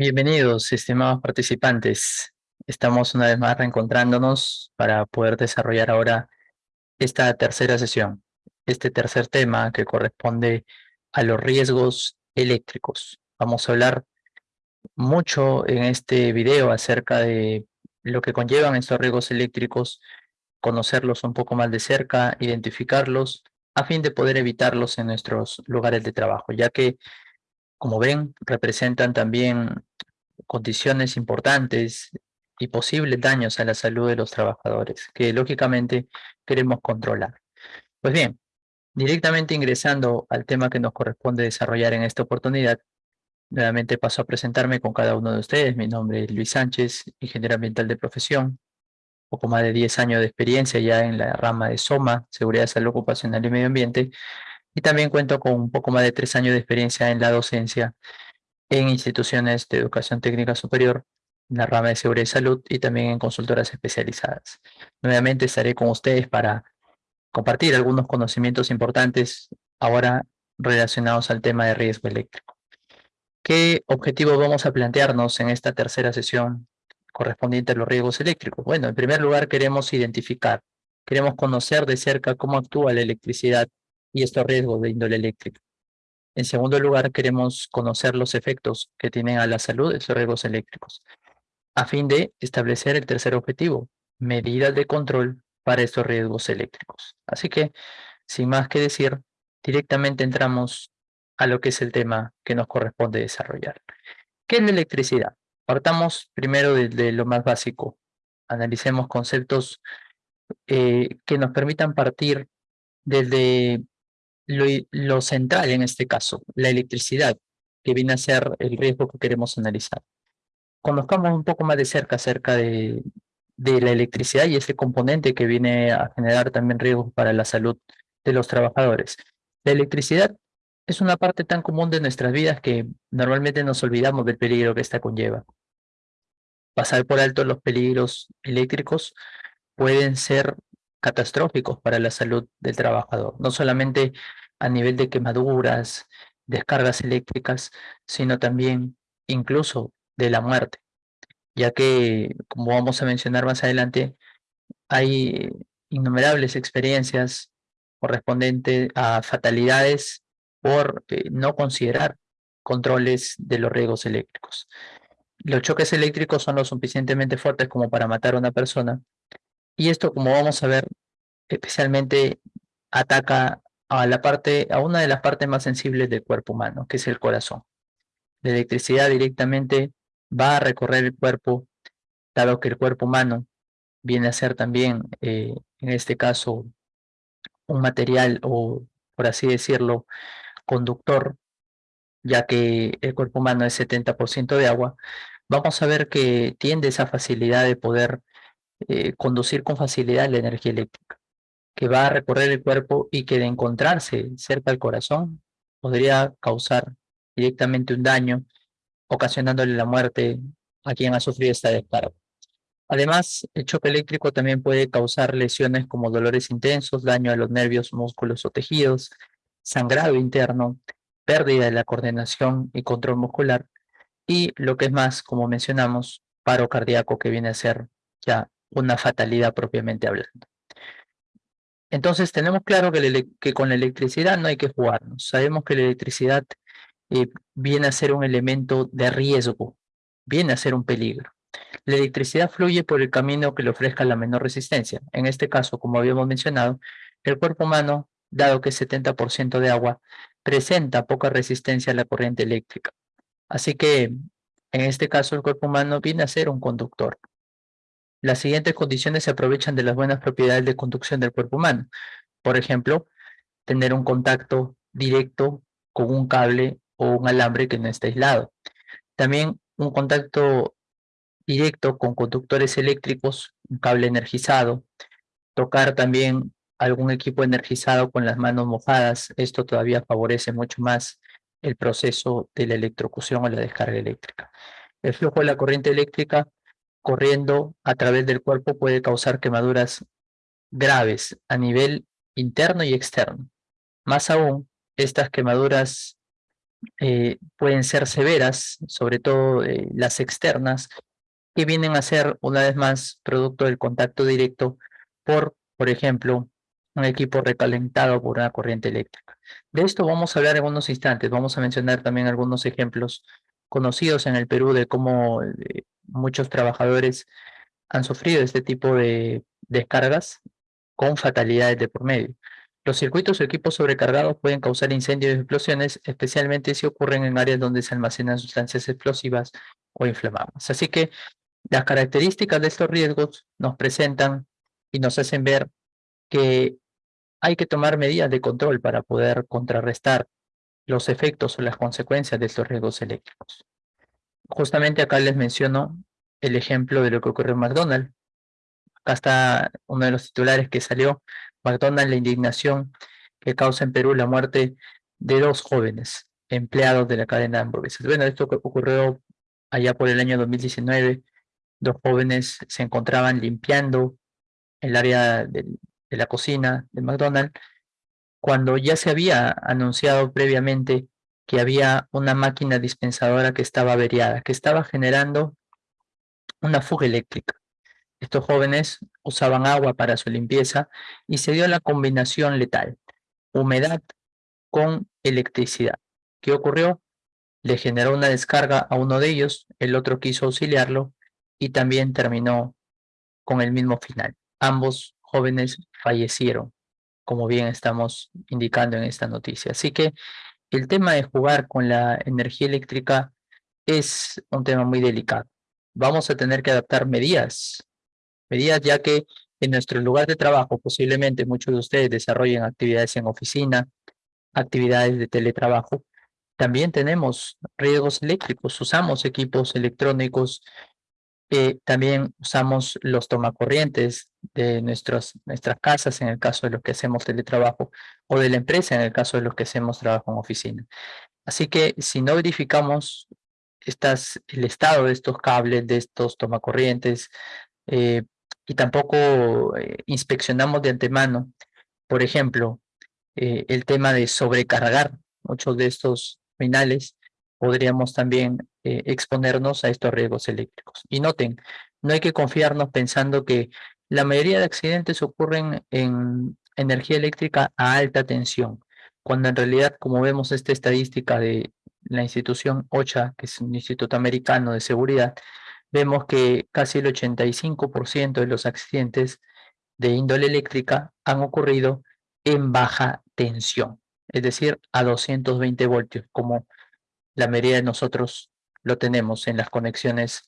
Bienvenidos, estimados participantes. Estamos una vez más reencontrándonos para poder desarrollar ahora esta tercera sesión, este tercer tema que corresponde a los riesgos eléctricos. Vamos a hablar mucho en este video acerca de lo que conllevan estos riesgos eléctricos, conocerlos un poco más de cerca, identificarlos, a fin de poder evitarlos en nuestros lugares de trabajo, ya que como ven, representan también condiciones importantes y posibles daños a la salud de los trabajadores, que lógicamente queremos controlar. Pues bien, directamente ingresando al tema que nos corresponde desarrollar en esta oportunidad, nuevamente paso a presentarme con cada uno de ustedes. Mi nombre es Luis Sánchez, ingeniero ambiental de profesión, poco más de 10 años de experiencia ya en la rama de SOMA, Seguridad, Salud Ocupacional y Medio Ambiente, y también cuento con un poco más de tres años de experiencia en la docencia en instituciones de educación técnica superior, en la rama de seguridad y salud y también en consultoras especializadas. Nuevamente estaré con ustedes para compartir algunos conocimientos importantes ahora relacionados al tema de riesgo eléctrico. ¿Qué objetivo vamos a plantearnos en esta tercera sesión correspondiente a los riesgos eléctricos? Bueno, en primer lugar queremos identificar, queremos conocer de cerca cómo actúa la electricidad y estos riesgos de índole eléctrica. En segundo lugar, queremos conocer los efectos que tienen a la salud estos riesgos eléctricos, a fin de establecer el tercer objetivo, medidas de control para estos riesgos eléctricos. Así que, sin más que decir, directamente entramos a lo que es el tema que nos corresponde desarrollar. ¿Qué es la electricidad? Partamos primero de, lo más básico. Analicemos conceptos eh, que nos permitan partir desde lo, central en este caso, la electricidad, que viene a ser el riesgo que queremos analizar. Conozcamos un poco más de cerca acerca de, de la electricidad y ese componente que viene a generar también riesgos para la salud de los trabajadores. La electricidad es una parte tan común de nuestras vidas que normalmente nos olvidamos del peligro que esta conlleva. Pasar por alto los peligros eléctricos pueden ser catastróficos para la salud del trabajador, no solamente a nivel de quemaduras, descargas eléctricas, sino también incluso de la muerte, ya que, como vamos a mencionar más adelante, hay innumerables experiencias correspondientes a fatalidades por eh, no considerar controles de los riesgos eléctricos. Los choques eléctricos son lo suficientemente fuertes como para matar a una persona, y esto, como vamos a ver, especialmente ataca a la parte, a una de las partes más sensibles del cuerpo humano, que es el corazón. La electricidad directamente va a recorrer el cuerpo, dado que el cuerpo humano viene a ser también, eh, en este caso, un material o, por así decirlo, conductor, ya que el cuerpo humano es 70% de agua, vamos a ver que tiende esa facilidad de poder eh, conducir con facilidad la energía eléctrica, que va a recorrer el cuerpo y que de encontrarse cerca del corazón podría causar directamente un daño, ocasionándole la muerte a quien ha sufrido esta descarga. Además, el choque eléctrico también puede causar lesiones como dolores intensos, daño a los nervios, músculos o tejidos, sangrado interno, pérdida de la coordinación y control muscular, y lo que es más, como mencionamos, paro cardíaco que viene a ser ya una fatalidad propiamente hablando. Entonces tenemos claro que, con la electricidad no hay que jugarnos. Sabemos que la electricidad eh, viene a ser un elemento de riesgo, viene a ser un peligro. La electricidad fluye por el camino que le ofrezca la menor resistencia. En este caso, como habíamos mencionado, el cuerpo humano, dado que es 70% de agua, presenta poca resistencia a la corriente eléctrica. Así que, en este caso, el cuerpo humano viene a ser un conductor. Las siguientes condiciones se aprovechan de las buenas propiedades de conducción del cuerpo humano. Por ejemplo, tener un contacto directo con un cable o un alambre que no está aislado. También un contacto directo con conductores eléctricos, un cable energizado. Tocar también algún equipo energizado con las manos mojadas. Esto todavía favorece mucho más el proceso de la electrocución o la descarga eléctrica. El flujo de la corriente eléctrica corriendo a través del cuerpo puede causar quemaduras graves a nivel interno y externo. Más aún, estas quemaduras eh, pueden ser severas, sobre todo eh, las externas, que vienen a ser una vez más producto del contacto directo por, por ejemplo, un equipo recalentado por una corriente eléctrica. De esto vamos a hablar en unos instantes, vamos a mencionar también algunos ejemplos conocidos en el Perú de cómo eh, muchos trabajadores han sufrido este tipo de descargas con fatalidades de por medio. Los circuitos o equipos sobrecargados pueden causar incendios y explosiones, especialmente si ocurren en áreas donde se almacenan sustancias explosivas o inflamables. Así que las características de estos riesgos nos presentan y nos hacen ver que hay que tomar medidas de control para poder contrarrestar los efectos o las consecuencias de estos riesgos eléctricos. Justamente acá les menciono el ejemplo de lo que ocurrió en McDonald's. Acá está uno de los titulares que salió, McDonald's, la indignación que causa en Perú la muerte de dos jóvenes empleados de la cadena de hamburguesas. Bueno, esto ocurrió allá por el año 2019. Dos jóvenes se encontraban limpiando el área de, de la cocina de McDonald's cuando ya se había anunciado previamente que había una máquina dispensadora que estaba averiada, que estaba generando una fuga eléctrica. Estos jóvenes usaban agua para su limpieza y se dio la combinación letal, humedad con electricidad. ¿Qué ocurrió? Le generó una descarga a uno de ellos, el otro quiso auxiliarlo y también terminó con el mismo final. Ambos jóvenes fallecieron, como bien estamos indicando en esta noticia. Así que el tema de jugar con la energía eléctrica es un tema muy delicado. Vamos a tener que adaptar medidas, medidas ya que en nuestro lugar de trabajo posiblemente muchos de ustedes desarrollen actividades en oficina, actividades de teletrabajo. También tenemos riesgos eléctricos, usamos equipos electrónicos eh, también usamos los tomacorrientes de nuestras casas en el caso de los que hacemos teletrabajo o de la empresa en el caso de los que hacemos trabajo en oficina. Así que si no verificamos estas, el estado de estos cables, de estos tomacorrientes eh, y tampoco eh, inspeccionamos de antemano, por ejemplo, el tema de sobrecargar muchos de estos finales, podríamos también eh, exponernos a estos riesgos eléctricos. Y noten, no hay que confiarnos pensando que la mayoría de accidentes ocurren en energía eléctrica a alta tensión, cuando en realidad, como vemos esta estadística de la institución OCHA, que es un instituto americano de seguridad, vemos que casi el 85% de los accidentes de índole eléctrica han ocurrido en baja tensión, es decir, a 220 voltios, como la mayoría de nosotros lo tenemos en las conexiones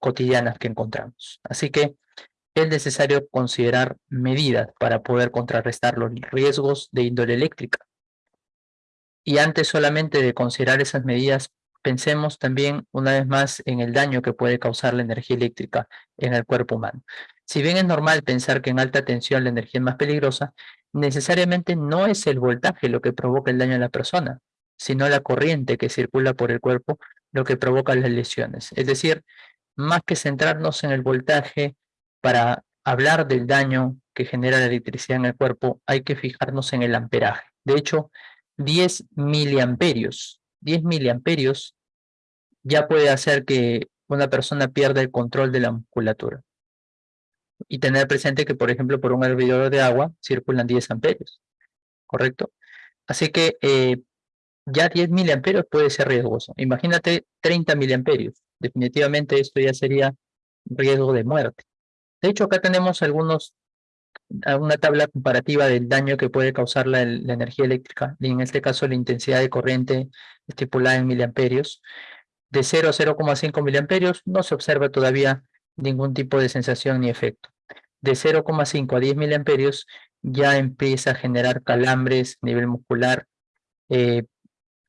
cotidianas que encontramos. Así que es necesario considerar medidas para poder contrarrestar los riesgos de índole eléctrica. Y antes solamente de considerar esas medidas, pensemos también una vez más en el daño que puede causar la energía eléctrica en el cuerpo humano. Si bien es normal pensar que en alta tensión la energía es más peligrosa, necesariamente no es el voltaje lo que provoca el daño a la persona, sino la corriente que circula por el cuerpo lo que provoca las lesiones. Es decir, más que centrarnos en el voltaje para hablar del daño que genera la electricidad en el cuerpo, hay que fijarnos en el amperaje. De hecho, 10 miliamperios, 10 miliamperios ya puede hacer que una persona pierda el control de la musculatura. Y tener presente que, por ejemplo, por un hervidor de agua circulan 10 amperios, ¿correcto? Así que eh, ya 10 miliamperios puede ser riesgoso. Imagínate 30 miliamperios. Definitivamente esto ya sería riesgo de muerte. De hecho, acá tenemos algunos, una tabla comparativa del daño que puede causar la, energía eléctrica, y en este caso la intensidad de corriente estipulada en miliamperios. De 0 a 0,5 miliamperios no se observa todavía ningún tipo de sensación ni efecto. De 0,5 a 10 miliamperios ya empieza a generar calambres nivel muscular, eh,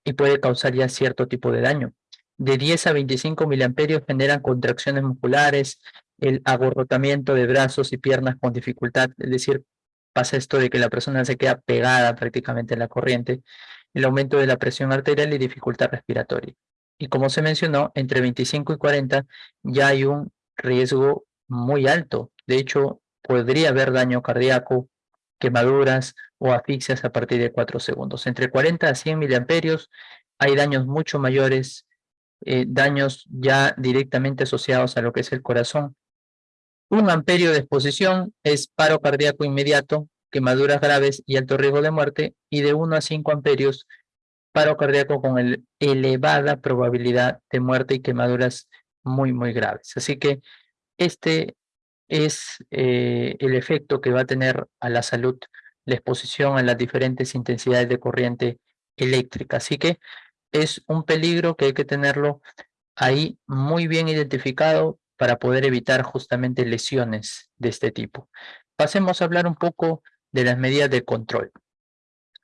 y puede causar ya cierto tipo de daño. De 10 a 25 miliamperios generan contracciones musculares, el agorrotamiento de brazos y piernas con dificultad, es decir, pasa esto de que la persona se queda pegada prácticamente a la corriente, el aumento de la presión arterial y dificultad respiratoria. Y como se mencionó, entre 25 y 40 ya hay un riesgo muy alto. De hecho, podría haber daño cardíaco, quemaduras o asfixias a partir de 4 segundos. Entre 40 a 100 miliamperios hay daños mucho mayores, eh, daños ya directamente asociados a lo que es el corazón. Un amperio de exposición es paro cardíaco inmediato, quemaduras graves y alto riesgo de muerte, y de 1 a 5 amperios, paro cardíaco con elevada probabilidad de muerte y quemaduras muy, muy graves. Así que este es eh, el efecto que va a tener a la salud la exposición a las diferentes intensidades de corriente eléctrica. Así que es un peligro que hay que tenerlo ahí muy bien identificado para poder evitar justamente lesiones de este tipo. Pasemos a hablar un poco de las medidas de control.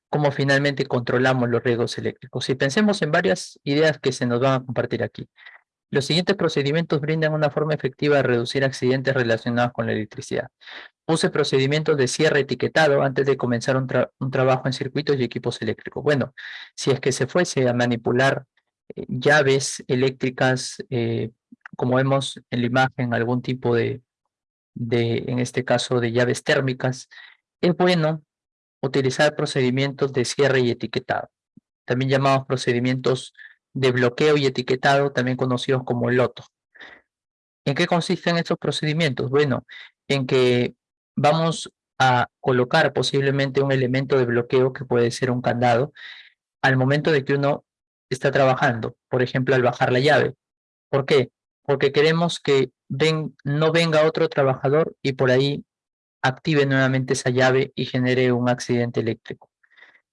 Cómo finalmente controlamos los riesgos eléctricos. Y pensemos en varias ideas que se nos van a compartir aquí. Los siguientes procedimientos brindan una forma efectiva de reducir accidentes relacionados con la electricidad. Use procedimientos de cierre etiquetado antes de comenzar un, trabajo en circuitos y equipos eléctricos. Bueno, si es que se fuese a manipular eh, llaves eléctricas, eh, como vemos en la imagen, algún tipo de, de, en este caso, de llaves térmicas, es bueno utilizar procedimientos de cierre y etiquetado, también llamados procedimientos de bloqueo y etiquetado, también conocidos como loto. ¿En qué consisten estos procedimientos? Bueno, en que vamos a colocar posiblemente un elemento de bloqueo que puede ser un candado al momento de que uno está trabajando, por ejemplo, al bajar la llave. ¿Por qué? Porque queremos que no venga otro trabajador y por ahí active nuevamente esa llave y genere un accidente eléctrico.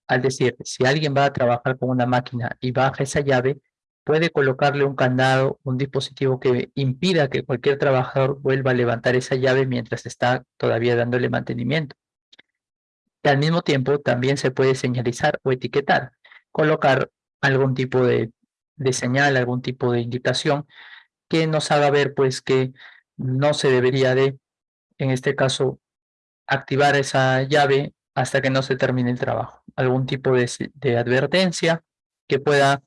Al decir, si alguien va a trabajar con una máquina y baja esa llave, puede colocarle un candado, un dispositivo que impida que cualquier trabajador vuelva a levantar esa llave mientras está todavía dándole mantenimiento. Y al mismo tiempo también se puede señalizar o etiquetar, colocar algún tipo de, de señal, algún tipo de indicación que nos haga ver pues que no se debería de, en este caso, activar esa llave hasta que no se termine el trabajo. Algún tipo de, advertencia que pueda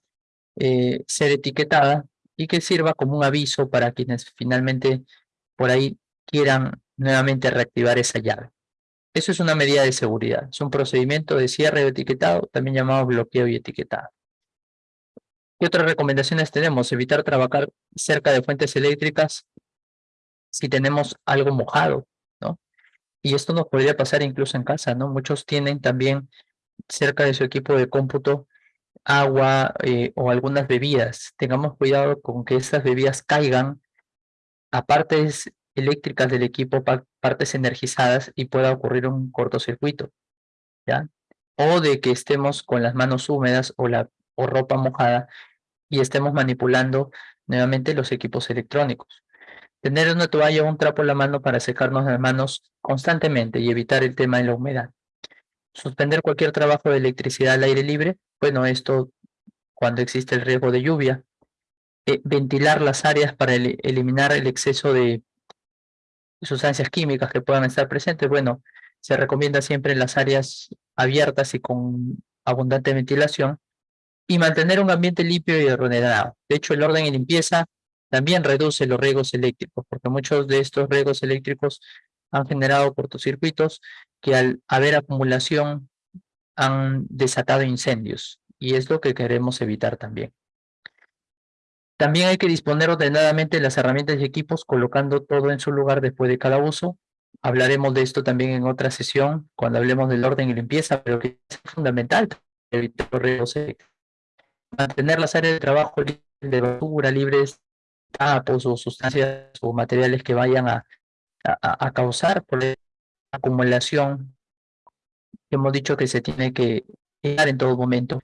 eh, ser etiquetada y que sirva como un aviso para quienes finalmente por ahí quieran nuevamente reactivar esa llave. Eso es una medida de seguridad, es un procedimiento de cierre de etiquetado, también llamado bloqueo y etiquetado. ¿Qué otras recomendaciones tenemos? Evitar trabajar cerca de fuentes eléctricas si tenemos algo mojado. Y esto nos podría pasar incluso en casa, ¿no? Muchos tienen también cerca de su equipo de cómputo agua eh, o algunas bebidas. Tengamos cuidado con que estas bebidas caigan a partes eléctricas del equipo, partes energizadas y pueda ocurrir un cortocircuito. ¿ya? O de que estemos con las manos húmedas o, la, o ropa mojada y estemos manipulando nuevamente los equipos electrónicos. Tener una toalla o un trapo en la mano para secarnos las manos constantemente y evitar el tema de la humedad. Suspender cualquier trabajo de electricidad al aire libre bueno, esto cuando existe el riesgo de lluvia. Eh, ventilar las áreas para eliminar el exceso de sustancias químicas que puedan estar presentes. Bueno, se recomienda siempre las áreas abiertas y con abundante ventilación. Y mantener un ambiente limpio y ordenado. De hecho, el orden y limpieza también reduce los riesgos eléctricos, porque muchos de estos riesgos eléctricos han generado cortocircuitos que al haber acumulación han desatado incendios y es lo que queremos evitar también. También hay que disponer ordenadamente las herramientas y equipos colocando todo en su lugar después de cada uso. Hablaremos de esto también en otra sesión cuando hablemos del orden y limpieza, pero que es fundamental evitar riesgos Mantener las áreas de trabajo de basura libres de tapos o sustancias o materiales que vayan a, a, a causar por acumulación hemos dicho que se tiene que dar en todo momento.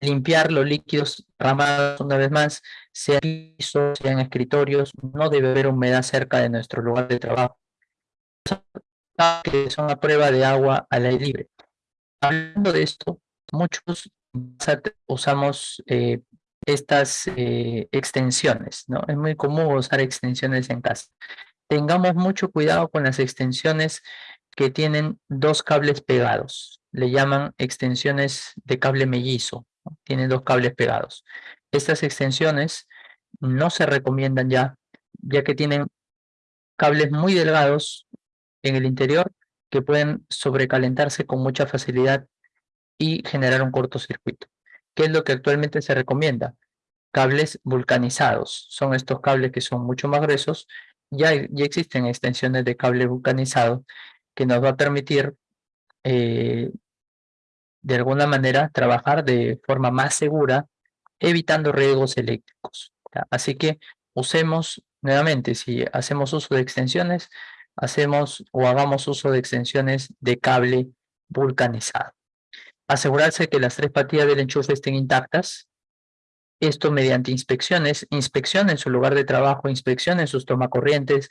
Limpiar los líquidos ramados una vez más, sean pisos, sean escritorios, no debe haber humedad cerca de nuestro lugar de trabajo. Que son a prueba de agua al aire libre. Hablando de esto, muchos usamos eh, estas eh, extensiones, ¿no? Es muy común usar extensiones en casa. Tengamos mucho cuidado con las extensiones que tienen dos cables pegados. Le llaman extensiones de cable mellizo. Tienen dos cables pegados. Estas extensiones no se recomiendan ya, ya que tienen cables muy delgados en el interior que pueden sobrecalentarse con mucha facilidad y generar un cortocircuito. ¿Qué es lo que actualmente se recomienda? Cables vulcanizados. Son estos cables que son mucho más gruesos. Ya, ya existen extensiones de cable vulcanizado que nos va a permitir eh, de alguna manera trabajar de forma más segura evitando riesgos eléctricos. Así que usemos nuevamente, si hacemos uso de extensiones, hacemos o hagamos uso de extensiones de cable vulcanizado. Asegurarse que las tres patillas del enchufe estén intactas. Esto mediante inspecciones. Inspeccionen su lugar de trabajo, inspeccionen sus tomacorrientes.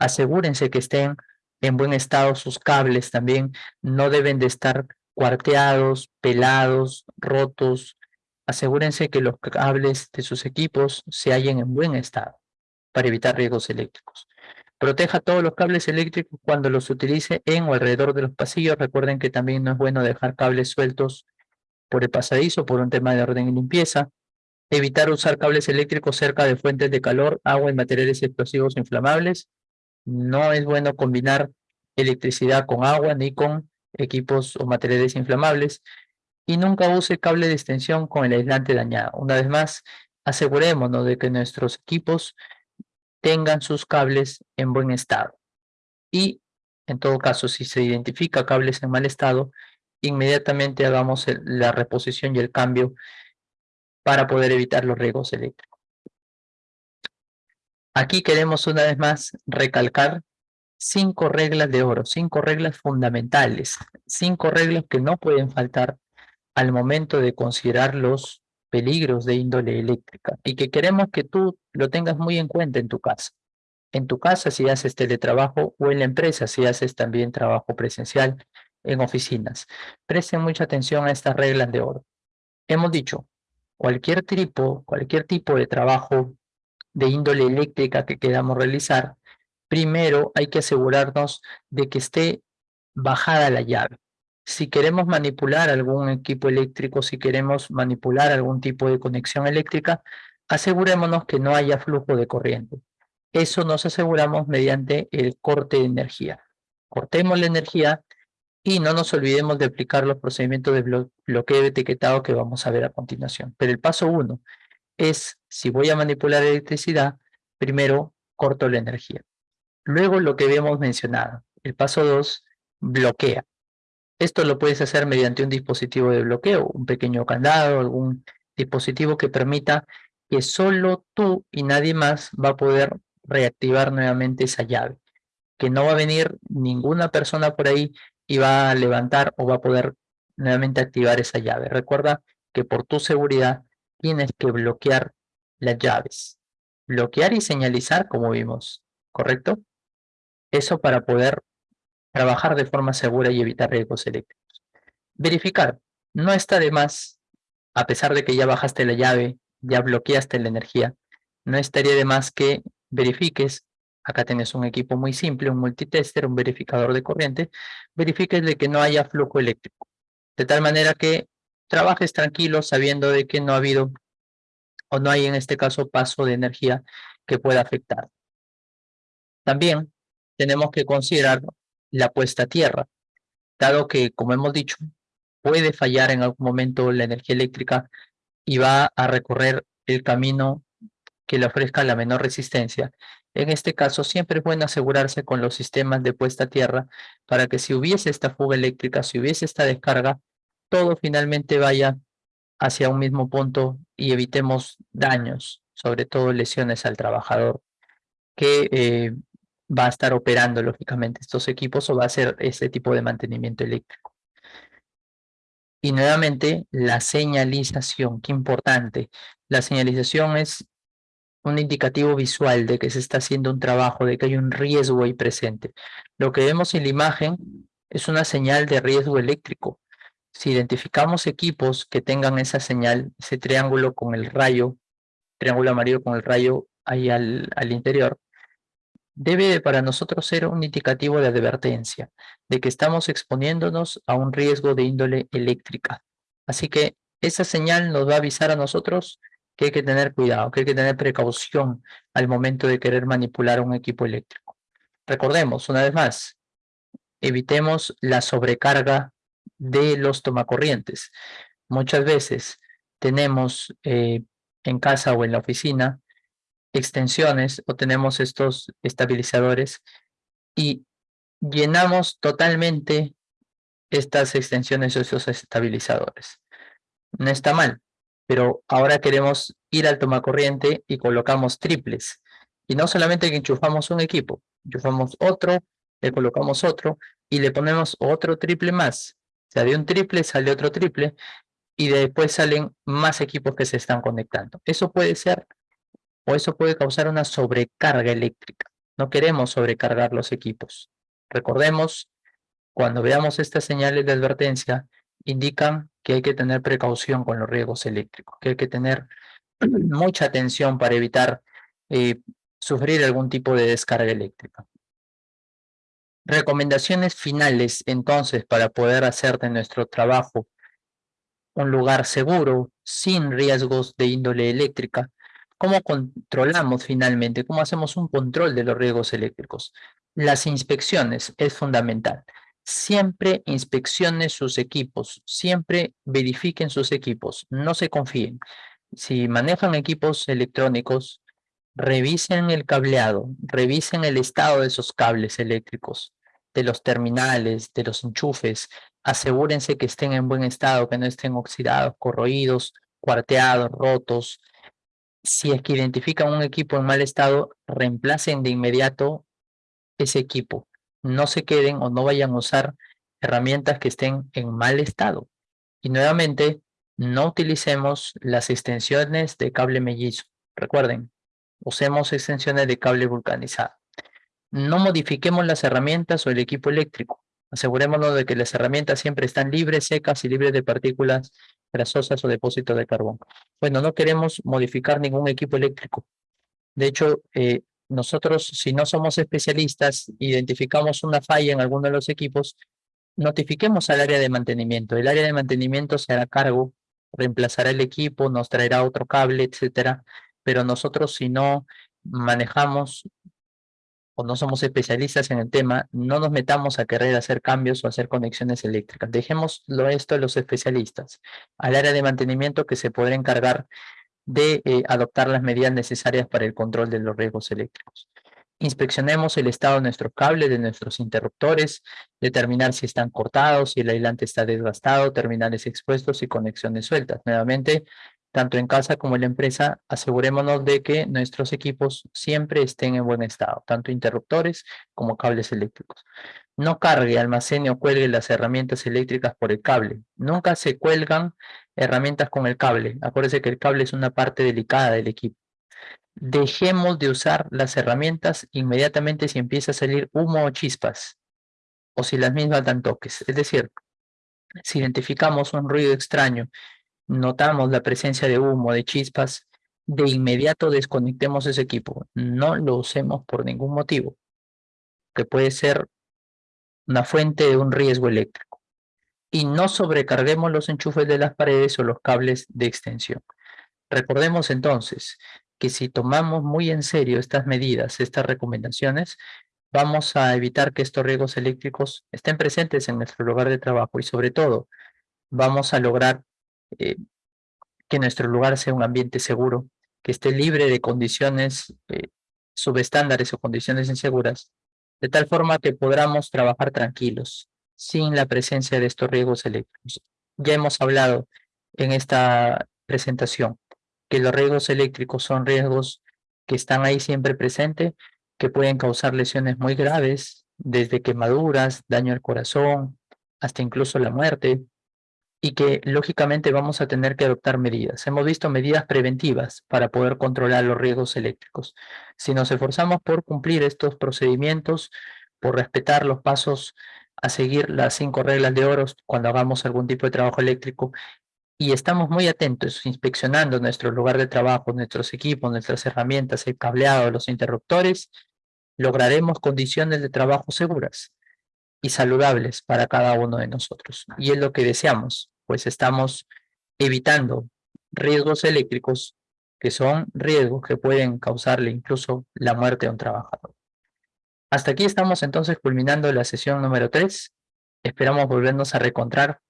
Asegúrense que estén en buen estado sus cables también. No deben de estar cuarteados, pelados, rotos. Asegúrense que los cables de sus equipos se hallen en buen estado para evitar riesgos eléctricos. Proteja todos los cables eléctricos cuando los utilice en o alrededor de los pasillos. Recuerden que también no es bueno dejar cables sueltos por el pasadizo por un tema de orden y limpieza. Evitar usar cables eléctricos cerca de fuentes de calor, agua y materiales explosivos inflamables. No es bueno combinar electricidad con agua ni con equipos o materiales inflamables. Y nunca use cable de extensión con el aislante dañado. Una vez más, asegurémonos de que nuestros equipos tengan sus cables en buen estado. Y en todo caso, si se identifica cables en mal estado, inmediatamente hagamos la reposición y el cambio para poder evitar los riesgos eléctricos. Aquí queremos una vez más recalcar cinco reglas de oro, cinco reglas fundamentales, cinco reglas que no pueden faltar al momento de considerar los peligros de índole eléctrica y que queremos que tú lo tengas muy en cuenta en tu casa. En tu casa si haces teletrabajo o en la empresa si haces también trabajo presencial en oficinas. Presten mucha atención a estas reglas de oro. Hemos dicho, cualquier tipo, cualquier tipo de trabajo de índole eléctrica que queramos realizar, primero hay que asegurarnos de que esté bajada la llave si queremos manipular algún equipo eléctrico, si queremos manipular algún tipo de conexión eléctrica, asegurémonos que no haya flujo de corriente. Eso nos aseguramos mediante el corte de energía. Cortemos la energía y no nos olvidemos de aplicar los procedimientos de bloqueo etiquetado que vamos a ver a continuación. Pero el paso uno es, si voy a manipular electricidad, primero corto la energía. Luego lo que habíamos mencionado. El paso dos, bloquea. Esto lo puedes hacer mediante un dispositivo de bloqueo, un pequeño candado, algún dispositivo que permita que solo tú y nadie más va a poder reactivar nuevamente esa llave. Que no va a venir ninguna persona por ahí y va a levantar o va a poder nuevamente activar esa llave. Recuerda que por tu seguridad tienes que bloquear las llaves. Bloquear y señalizar como vimos, ¿correcto? Eso para poder trabajar de forma segura y evitar riesgos eléctricos. Verificar. No está de más, a pesar de que ya bajaste la llave, ya bloqueaste la energía, no estaría de más que verifiques, acá tienes un equipo muy simple, un multitester, un verificador de corriente, verifiques de que no haya flujo eléctrico, de tal manera que trabajes tranquilo sabiendo de que no ha habido o no hay en este caso paso de energía que pueda afectar. También tenemos que considerar la puesta a tierra, dado que, como hemos dicho, puede fallar en algún momento la energía eléctrica y va a recorrer el camino que le ofrezca la menor resistencia. En este caso, siempre es bueno asegurarse con los sistemas de puesta a tierra para que si hubiese esta fuga eléctrica, si hubiese esta descarga, todo finalmente vaya hacia un mismo punto y evitemos daños, sobre todo lesiones al trabajador, que eh, va a estar operando lógicamente estos equipos o va a hacer este tipo de mantenimiento eléctrico. Y nuevamente la señalización, qué importante. La señalización es un indicativo visual de que se está haciendo un trabajo, de que hay un riesgo ahí presente. Lo que vemos en la imagen es una señal de riesgo eléctrico. Si identificamos equipos que tengan esa señal, ese triángulo con el rayo, triángulo amarillo con el rayo ahí al, al interior, debe para nosotros ser un indicativo de advertencia, de que estamos exponiéndonos a un riesgo de índole eléctrica. Así que esa señal nos va a avisar a nosotros que hay que tener cuidado, que hay que tener precaución al momento de querer manipular un equipo eléctrico. Recordemos, una vez más, evitemos la sobrecarga de los tomacorrientes. Muchas veces tenemos eh, en casa o en la oficina extensiones o tenemos estos estabilizadores y llenamos totalmente estas extensiones o estos estabilizadores. No está mal, pero ahora queremos ir al tomacorriente y colocamos triples. Y no solamente que enchufamos un equipo, enchufamos otro, le colocamos otro y le ponemos otro triple más. O sea, de un triple sale otro triple y después salen más equipos que se están conectando. Eso puede ser o eso puede causar una sobrecarga eléctrica. No queremos sobrecargar los equipos. Recordemos, cuando veamos estas señales de advertencia, indican que hay que tener precaución con los riesgos eléctricos, que hay que tener mucha atención para evitar eh, sufrir algún tipo de descarga eléctrica. Recomendaciones finales, entonces, para poder hacer de nuestro trabajo un lugar seguro, sin riesgos de índole eléctrica. ¿Cómo controlamos finalmente? ¿Cómo hacemos un control de los riesgos eléctricos? Las inspecciones es fundamental. Siempre inspeccionen sus equipos, siempre verifiquen sus equipos, no se confíen. Si manejan equipos electrónicos, revisen el cableado, revisen el estado de esos cables eléctricos, de los terminales, de los enchufes, asegúrense que estén en buen estado, que no estén oxidados, corroídos, cuarteados, rotos. Si es que identifican un equipo en mal estado, reemplacen de inmediato ese equipo. No se queden o no vayan a usar herramientas que estén en mal estado. Y nuevamente, no utilicemos las extensiones de cable mellizo. Recuerden, usemos extensiones de cable vulcanizado. No modifiquemos las herramientas o el equipo eléctrico. Asegurémonos de que las herramientas siempre están libres, secas y libres de partículas grasosas o depósitos de carbón. Bueno, no queremos modificar ningún equipo eléctrico. De hecho, eh, nosotros, si no somos especialistas, identificamos una falla en alguno de los equipos, notifiquemos al área de mantenimiento. El área de mantenimiento se hará cargo, reemplazará el equipo, nos traerá otro cable, etcétera. Pero nosotros, si no manejamos o no somos especialistas en el tema, no nos metamos a querer hacer cambios o hacer conexiones eléctricas. Dejémoslo esto a los especialistas, al área de mantenimiento que se podrá encargar de eh, adoptar las medidas necesarias para el control de los riesgos eléctricos. Inspeccionemos el estado de nuestros cables, de nuestros interruptores, determinar si están cortados, si el aislante está desgastado, terminales expuestos y conexiones sueltas. Nuevamente, tanto en casa como en la empresa, asegurémonos de que nuestros equipos siempre estén en buen estado, tanto interruptores como cables eléctricos. No cargue, almacene o cuelgue las herramientas eléctricas por el cable. Nunca se cuelgan herramientas con el cable. Acuérdense que el cable es una parte delicada del equipo. Dejemos de usar las herramientas inmediatamente si empieza a salir humo o chispas, o si las mismas dan toques. Es decir, si identificamos un ruido extraño notamos la presencia de humo, de chispas, de inmediato desconectemos ese equipo. No lo usemos por ningún motivo, que puede ser una fuente de un riesgo eléctrico. Y no sobrecarguemos los enchufes de las paredes o los cables de extensión. Recordemos entonces que si tomamos muy en serio estas medidas, estas recomendaciones, vamos a evitar que estos riesgos eléctricos estén presentes en nuestro lugar de trabajo y sobre todo vamos a lograr eh, que nuestro lugar sea un ambiente seguro, que esté libre de condiciones eh, subestándares o condiciones inseguras, de tal forma que podamos trabajar tranquilos, sin la presencia de estos riesgos eléctricos. Ya hemos hablado en esta presentación que los riesgos eléctricos son riesgos que están ahí siempre presentes, que pueden causar lesiones muy graves, desde quemaduras, daño al corazón, hasta incluso la muerte, y que lógicamente vamos a tener que adoptar medidas. Hemos visto medidas preventivas para poder controlar los riesgos eléctricos. Si nos esforzamos por cumplir estos procedimientos, por respetar los pasos a seguir las cinco reglas de oro cuando hagamos algún tipo de trabajo eléctrico y estamos muy atentos, inspeccionando nuestro lugar de trabajo, nuestros equipos, nuestras herramientas, el cableado, los interruptores, lograremos condiciones de trabajo seguras y saludables para cada uno de nosotros. Y es lo que deseamos, pues estamos evitando riesgos eléctricos que son riesgos que pueden causarle incluso la muerte a un trabajador. Hasta aquí estamos entonces culminando la sesión número 3. Esperamos volvernos a reencontrar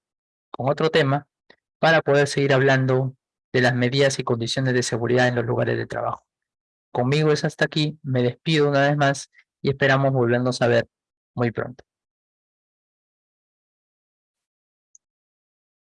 con otro tema para poder seguir hablando de las medidas y condiciones de seguridad en los lugares de trabajo. Conmigo es hasta aquí, me despido una vez más y esperamos volvernos a ver muy pronto.